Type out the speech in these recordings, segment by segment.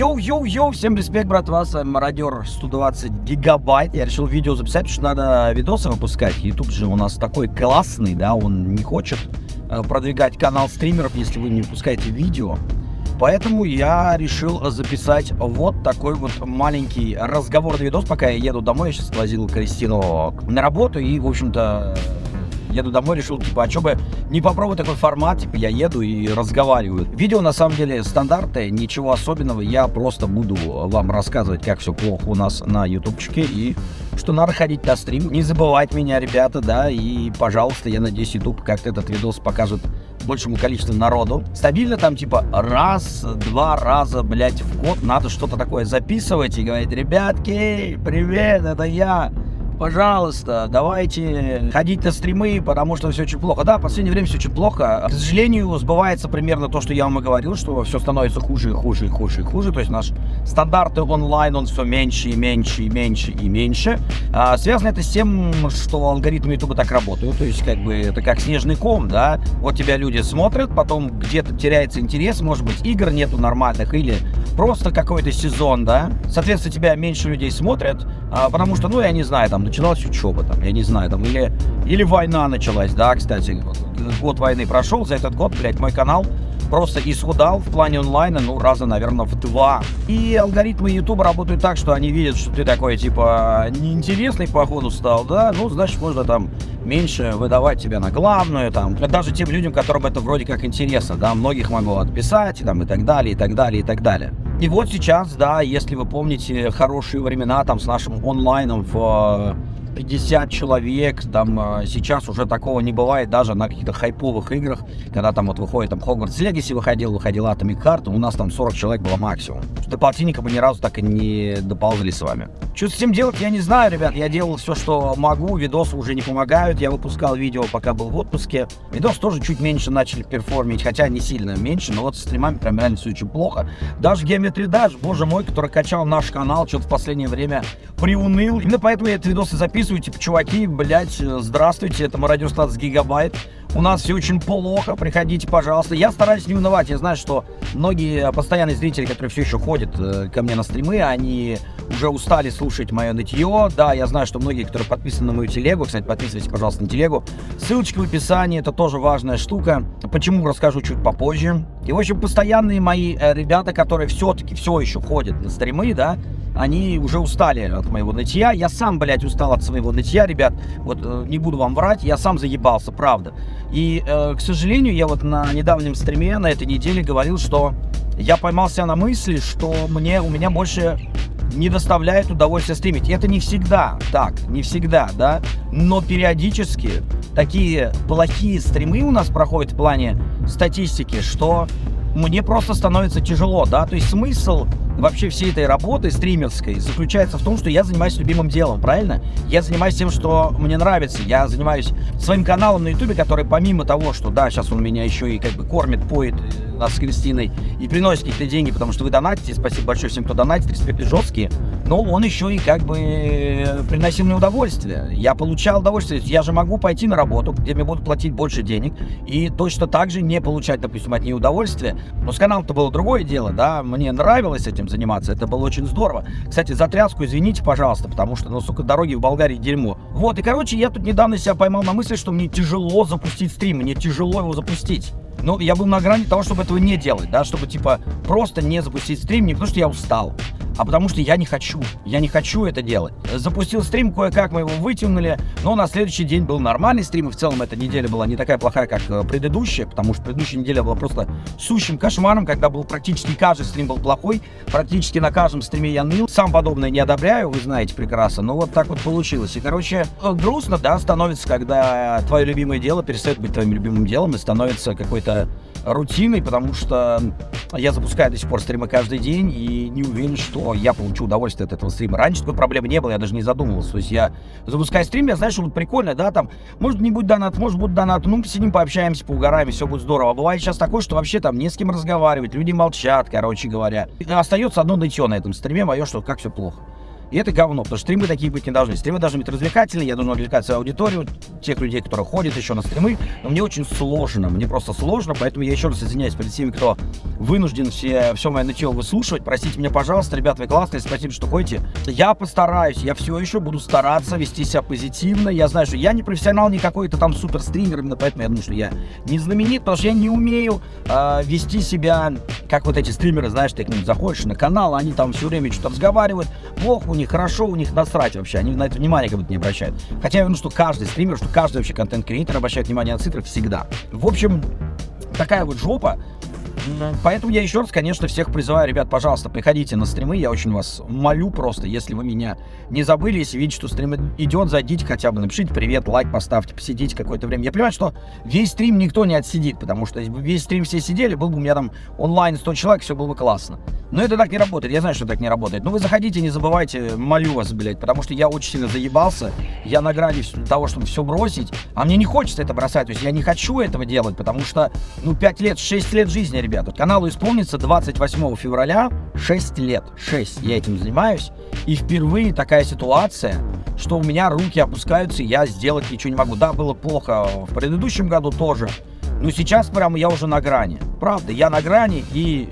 Yo-yo-yo, всем респект, братва, с вами Мародер 120 гигабайт. Я решил видео записать, потому что надо видосы выпускать. YouTube же у нас такой классный, да, он не хочет э, продвигать канал стримеров, если вы не выпускаете видео. Поэтому я решил записать вот такой вот маленький разговорный видос, пока я еду домой. Я сейчас возил Кристину на работу и, в общем-то, еду домой, решил, типа, а что бы не попробовать такой формат, типа, я еду и разговариваю. Видео, на самом деле, стандартное, ничего особенного, я просто буду вам рассказывать, как все плохо у нас на ютубчике и что надо ходить на стрим. Не забывать меня, ребята, да, и, пожалуйста, я надеюсь, YouTube как-то этот видос покажет большему количеству народу. Стабильно там типа раз, два раза, блядь, в год надо что-то такое записывать и говорить, ребятки, привет, это я пожалуйста, давайте ходить на стримы, потому что все очень плохо. Да, в последнее время все очень плохо. К сожалению, сбывается примерно то, что я вам и говорил, что все становится хуже и хуже и хуже и хуже. То есть наш стандарты онлайн, он все меньше и меньше и меньше и меньше. А, связано это с тем, что алгоритмы YouTube так работают. То есть, как бы, это как снежный ком, да. Вот тебя люди смотрят, потом где-то теряется интерес, может быть, игр нету нормальных или просто какой-то сезон, да. Соответственно, тебя меньше людей смотрят, а, потому что, ну, я не знаю, там, началась учеба, там, я не знаю, там, или, или война началась, да, кстати, год войны прошел, за этот год, блядь, мой канал просто исхудал в плане онлайна, ну, раза, наверное, в два. И алгоритмы YouTube работают так, что они видят, что ты такой, типа, неинтересный, походу, стал, да, ну, значит, можно там меньше выдавать тебя на главную, там, даже тем людям, которым это вроде как интересно, да, многих могу отписать, там, и так далее, и так далее, и так далее. И вот сейчас, да, если вы помните хорошие времена, там, с нашим онлайном в 50 человек, там э, сейчас уже такого не бывает даже на каких-то хайповых играх, когда там вот выходит там Hogwarts Legacy выходил, выходил Atomic Heart, у нас там 40 человек было максимум. До полтинника мы ни разу так и не доползли с вами. Что с этим делать, я не знаю, ребят, я делал все, что могу, видосы уже не помогают, я выпускал видео, пока был в отпуске. Видос тоже чуть меньше начали перформить, хотя не сильно меньше, но вот с стримами прям реально все очень плохо. Даже Geometry Dash, боже мой, который качал наш канал, что-то в последнее время приуныл. Именно поэтому я эти видосы записываю записываю, типа, чуваки, блядь, здравствуйте, это Мародер 120 гигабайт. У нас все очень плохо, приходите, пожалуйста. Я стараюсь не унывать, я знаю, что многие постоянные зрители, которые все еще ходят э, ко мне на стримы, они уже устали слушать мое нытье. Да, я знаю, что многие, которые подписаны на мою телегу, кстати, подписывайтесь, пожалуйста, на телегу. Ссылочка в описании, это тоже важная штука. Почему, расскажу чуть попозже. И, в общем, постоянные мои э, ребята, которые все-таки все еще ходят на стримы, да, они уже устали от моего нытья. Я сам, блядь, устал от своего нытья, ребят. Вот э, не буду вам врать, я сам заебался, правда. И, э, к сожалению, я вот на недавнем стриме на этой неделе говорил, что я поймался на мысли, что мне, у меня больше не доставляет удовольствия стримить. Это не всегда так, не всегда, да, но периодически такие плохие стримы у нас проходят в плане статистики, что мне просто становится тяжело, да, то есть смысл вообще всей этой работы стримерской заключается в том, что я занимаюсь любимым делом, правильно? Я занимаюсь тем, что мне нравится. Я занимаюсь своим каналом на ютубе, который помимо того, что, да, сейчас он меня еще и как бы кормит, поет нас с Кристиной и приносит какие-то деньги, потому что вы донатите, спасибо большое всем, кто донатит, респекты жесткие, но он еще и как бы э, приносил мне удовольствие. Я получал удовольствие, я же могу пойти на работу, где мне будут платить больше денег, и точно так же не получать, допустим, от нее удовольствие. Но с каналом-то было другое дело, да, мне нравилось этим заниматься. Это было очень здорово. Кстати, за тряску извините, пожалуйста, потому что, ну, сука, дороги в Болгарии дерьмо. Вот, и, короче, я тут недавно себя поймал на мысли, что мне тяжело запустить стрим, мне тяжело его запустить. Ну, я был на грани того, чтобы этого не делать, да, чтобы, типа, просто не запустить стрим, не потому что я устал, а потому что я не хочу. Я не хочу это делать. Запустил стрим, кое-как мы его вытянули, но на следующий день был нормальный стрим, и в целом эта неделя была не такая плохая, как э, предыдущая, потому что предыдущая неделя была просто сущим кошмаром, когда был практически каждый стрим был плохой, практически на каждом стриме я ныл. Сам подобное не одобряю, вы знаете прекрасно, но вот так вот получилось. И, короче, э, грустно, да, становится, когда твое любимое дело перестает быть твоим любимым делом и становится какой-то рутиной, потому что я запускаю до сих пор стримы каждый день и не уверен, что я получу удовольствие от этого стрима. Раньше такой проблемы не было, я даже не задумывался. То есть я запускаю стрим, я знаю, что будет прикольно, да, там, может не будет донат, может будет донат, ну, посидим, пообщаемся, поугараем, все будет здорово. А бывает сейчас такое, что вообще там не с кем разговаривать, люди молчат, короче говоря. Остается одно нытье на этом стриме мое, что как все плохо. И это говно, потому что стримы такие быть не должны. Стримы должны быть развлекательные, я должен развлекать свою аудиторию, тех людей, которые ходят еще на стримы. Но мне очень сложно, мне просто сложно, поэтому я еще раз извиняюсь перед теми, кто вынужден все, все мое нытье выслушивать. Простите меня, пожалуйста, ребят, вы классные, спасибо, что ходите. Я постараюсь, я все еще буду стараться вести себя позитивно. Я знаю, что я не профессионал, не какой-то там супер стример, именно поэтому я думаю, что я не знаменит, потому что я не умею э, вести себя, как вот эти стримеры, знаешь, ты к ним заходишь на канал, они там все время что-то разговаривают, плохо у них, хорошо у них, насрать вообще, они на это внимание как будто не обращают. Хотя я уверен, что каждый стример, что каждый вообще контент-креатор обращает внимание на цифры всегда. В общем, такая вот жопа. Поэтому я еще раз, конечно, всех призываю, ребят, пожалуйста, приходите на стримы, я очень вас молю просто, если вы меня не забыли, если видите, что стрим идет, зайдите хотя бы, напишите привет, лайк поставьте, посидите какое-то время. Я понимаю, что весь стрим никто не отсидит, потому что если бы весь стрим все сидели, был бы у меня там онлайн 100 человек, все было бы классно. Но это так не работает, я знаю, что так не работает. Но вы заходите, не забывайте, молю вас, блядь, потому что я очень сильно заебался, я на грани того, чтобы все бросить, а мне не хочется это бросать, то есть я не хочу этого делать, потому что, ну, 5 лет, 6 лет жизни, ребята, каналу исполнится 28 февраля 6 лет, 6 я этим занимаюсь, и впервые такая ситуация, что у меня руки опускаются, и я сделать ничего не могу. Да, было плохо в предыдущем году тоже, но сейчас прямо я уже на грани. Правда, я на грани, и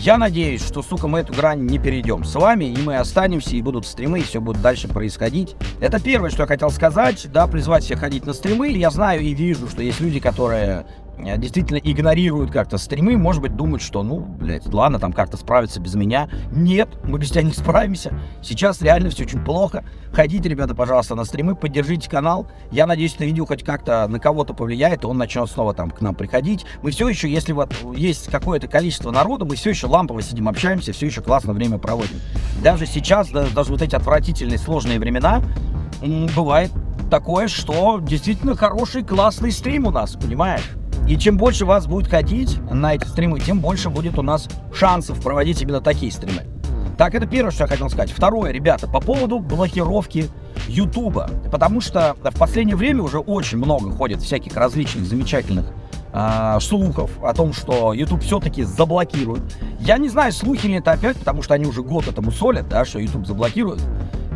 я надеюсь, что, сука, мы эту грань не перейдем с вами, и мы останемся, и будут стримы, и все будет дальше происходить. Это первое, что я хотел сказать, да, призвать всех ходить на стримы. Я знаю и вижу, что есть люди, которые действительно игнорируют как-то стримы, может быть, думают, что, ну, блядь, ладно, там как-то справиться без меня. Нет, мы без тебя не справимся. Сейчас реально все очень плохо. Ходите, ребята, пожалуйста, на стримы, поддержите канал. Я надеюсь, это видео хоть как-то на кого-то повлияет, и он начнет снова там к нам приходить. Мы все еще, если вот есть какое-то количество народа, мы все еще лампово сидим, общаемся, все еще классно время проводим. Даже сейчас, да, даже вот эти отвратительные, сложные времена, бывает такое, что действительно хороший, классный стрим у нас, понимаешь? И чем больше вас будет ходить на эти стримы, тем больше будет у нас шансов проводить именно такие стримы. Так, это первое, что я хотел сказать. Второе, ребята, по поводу блокировки Ютуба. Потому что в последнее время уже очень много ходит всяких различных замечательных э, слухов о том, что YouTube все-таки заблокирует. Я не знаю, слухи ли это опять, потому что они уже год этому солят, да, что YouTube заблокирует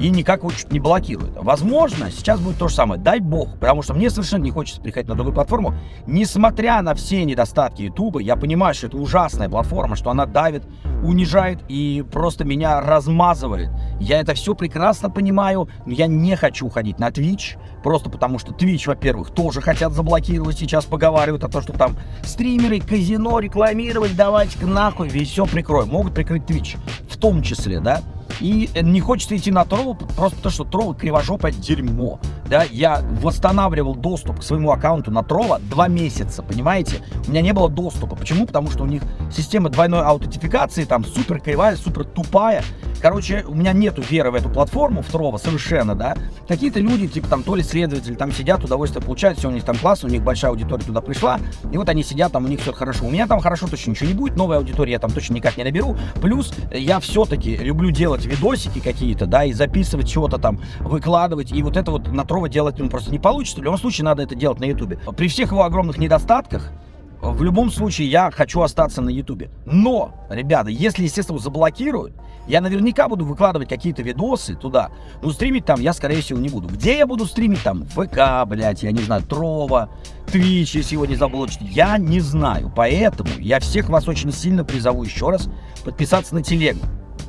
и никак его чуть не блокирует. Возможно, сейчас будет то же самое. Дай бог, потому что мне совершенно не хочется приходить на другую платформу. Несмотря на все недостатки YouTube, я понимаю, что это ужасная платформа, что она давит, унижает и просто меня размазывает. Я это все прекрасно понимаю, но я не хочу ходить на Twitch, просто потому что Twitch, во-первых, тоже хотят заблокировать, сейчас поговаривают о том, что там стримеры, казино рекламировать, давайте-ка нахуй, весь все прикроем. Могут прикрыть Twitch, в том числе, да. И не хочется идти на тролл, просто потому что тролл кривожопое дерьмо. Да, я восстанавливал доступ к своему аккаунту на тролла два месяца, понимаете? У меня не было доступа. Почему? Потому что у них система двойной аутентификации там супер кривая, супер тупая. Короче, у меня нету веры в эту платформу, в Трова, совершенно, да. Какие-то люди, типа там то ли следователи, там сидят, удовольствие получают, все у них там классно, у них большая аудитория туда пришла, и вот они сидят, там у них все хорошо. У меня там хорошо точно ничего не будет, новой аудитории я там точно никак не наберу. Плюс я все-таки люблю делать видосики какие-то, да, и записывать чего-то там, выкладывать, и вот это вот на Трова делать ну, просто не получится. В любом случае надо это делать на Ютубе. При всех его огромных недостатках, в любом случае я хочу остаться на ютубе. Но, ребята, если, естественно, заблокируют, я наверняка буду выкладывать какие-то видосы туда, но стримить там я, скорее всего, не буду. Где я буду стримить там? ВК, блядь, я не знаю, Трова, Твич, если его не заблочить, я не знаю. Поэтому я всех вас очень сильно призову еще раз подписаться на телегу.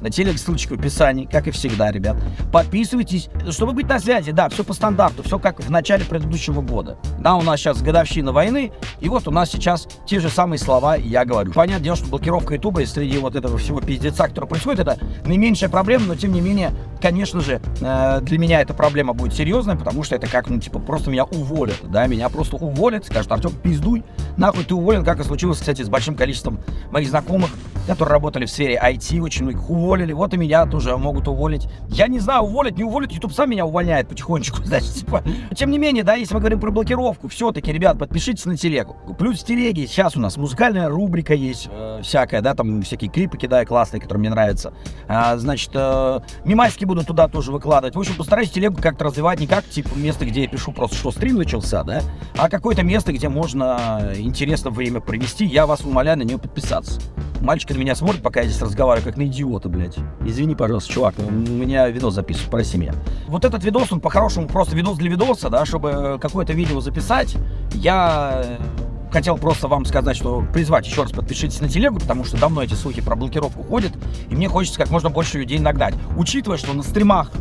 На телег ссылочка в описании, как и всегда, ребят. Подписывайтесь, чтобы быть на связи. Да, все по стандарту, все как в начале предыдущего года. Да, у нас сейчас годовщина войны, и вот у нас сейчас те же самые слова я говорю. Понятное дело, что блокировка ютуба среди вот этого всего пиздеца, который происходит, это наименьшая проблема, но тем не менее, конечно же, э, для меня эта проблема будет серьезная, потому что это как, ну, типа, просто меня уволят, да, меня просто уволят, скажут, Артем, пиздуй, нахуй ты уволен, как и случилось, кстати, с большим количеством моих знакомых, которые работали в сфере IT, очень многих уволили, вот и меня тоже могут уволить. Я не знаю, уволить, не уволить, YouTube сам меня увольняет потихонечку, значит, типа. Тем не менее, да, если мы говорим про блокировку, все-таки, ребят, подпишитесь на телегу. Плюс в телеге сейчас у нас музыкальная рубрика есть, э, всякая, да, там всякие клипы кидаю классные, которые мне нравятся. А, значит, э, мимайски буду туда тоже выкладывать. В общем, постараюсь телегу как-то развивать не как, типа, место, где я пишу просто, что стрим начался, да, а какое-то место, где можно интересно время провести. Я вас умоляю на нее подписаться. Мальчик на меня смотрит, пока я здесь разговариваю, как на идиота, блядь. Извини, пожалуйста, чувак, у меня видос записываю, прости меня. Вот этот видос, он по-хорошему просто видос для видоса, да, чтобы какое-то видео записать. Я хотел просто вам сказать, что призвать еще раз подпишитесь на телегу, потому что давно эти слухи про блокировку ходят, и мне хочется как можно больше людей нагнать. Учитывая, что на стримах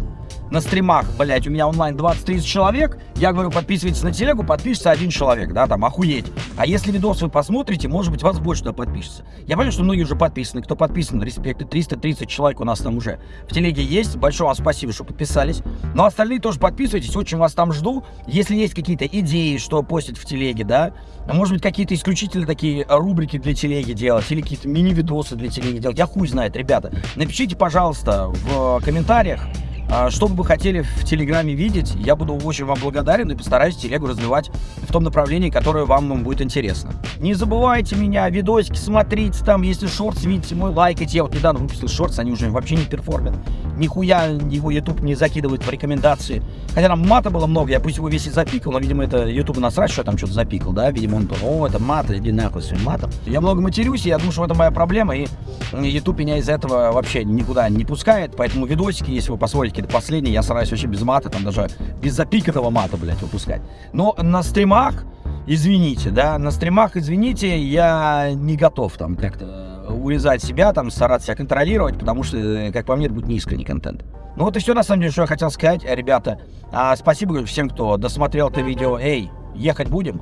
на стримах, блять, у меня онлайн 20-30 человек, я говорю, подписывайтесь на телегу, подпишется один человек, да, там, охуеть. А если видос вы посмотрите, может быть, вас больше туда подпишется. Я понимаю, что многие уже подписаны, кто подписан, респекты, 330 человек у нас там уже в телеге есть, большое вам спасибо, что подписались. Но остальные тоже подписывайтесь, очень вас там жду. Если есть какие-то идеи, что постить в телеге, да, может быть, какие-то исключительно такие рубрики для телеги делать, или какие-то мини-видосы для телеги делать, я хуй знает, ребята. Напишите, пожалуйста, в комментариях, а, что бы вы хотели в Телеграме видеть, я буду очень вам благодарен и постараюсь телегу развивать в том направлении, которое вам будет интересно. Не забывайте меня, видосики смотрите, там, если шортс видите, мой лайкайте. Я вот недавно выпустил шортс, они уже вообще не перформят. Нихуя его YouTube не закидывает в рекомендации. Хотя там мата было много, я пусть его весь и запикал, но, видимо, это YouTube насрать, что я там что-то запикал, да? Видимо, он, о, это мат, иди нахуй своим матом. Я много матерюсь, и я думаю, что это моя проблема, и YouTube меня из этого вообще никуда не пускает, поэтому видосики, если вы посмотрите какие-то последние, я стараюсь вообще без мата, там даже без запиканного мата, блядь, выпускать. Но на стримах, извините, да, на стримах, извините, я не готов там как-то урезать себя, там, стараться себя контролировать, потому что, как по мне, это будет неискренний контент. Ну вот и все, на самом деле, что я хотел сказать, ребята. А, спасибо всем, кто досмотрел это видео. Эй, ехать будем?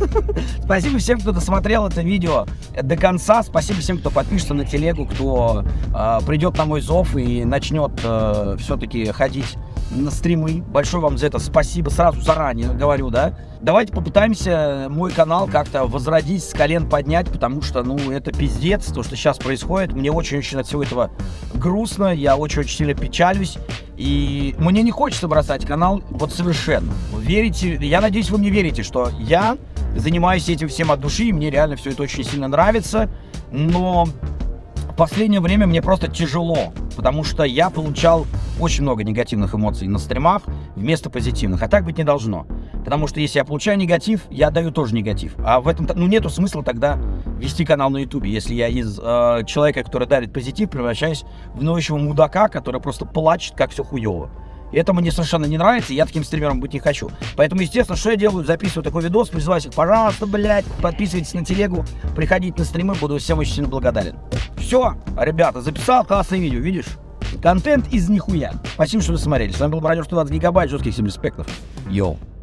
Спасибо всем, кто досмотрел это видео до конца. Спасибо всем, кто подпишется на телегу, кто э, придет на мой зов и начнет э, все-таки ходить на стримы. Большое вам за это спасибо. Сразу заранее говорю, да. Давайте попытаемся мой канал как-то возродить, с колен поднять, потому что, ну, это пиздец, то, что сейчас происходит. Мне очень-очень от всего этого грустно, я очень-очень сильно печалюсь. И мне не хочется бросать канал вот совершенно. Верите, я надеюсь, вы мне верите, что я занимаюсь этим всем от души, и мне реально все это очень сильно нравится. Но в последнее время мне просто тяжело, потому что я получал очень много негативных эмоций на стримах вместо позитивных, а так быть не должно. Потому что если я получаю негатив, я даю тоже негатив. А в этом, ну, нету смысла тогда вести канал на ютубе, если я из э, человека, который дарит позитив, превращаюсь в ноющего мудака, который просто плачет, как все хуево. И это мне совершенно не нравится, и я таким стримером быть не хочу. Поэтому, естественно, что я делаю? Записываю такой видос, призываю всех, пожалуйста, блядь, подписывайтесь на телегу, приходите на стримы, буду всем очень сильно благодарен. Все, ребята, записал классное видео, видишь? Контент из нихуя. Спасибо, что вы смотрели. С вами был Бродер 120 гигабайт, жестких всем респектов. Йоу.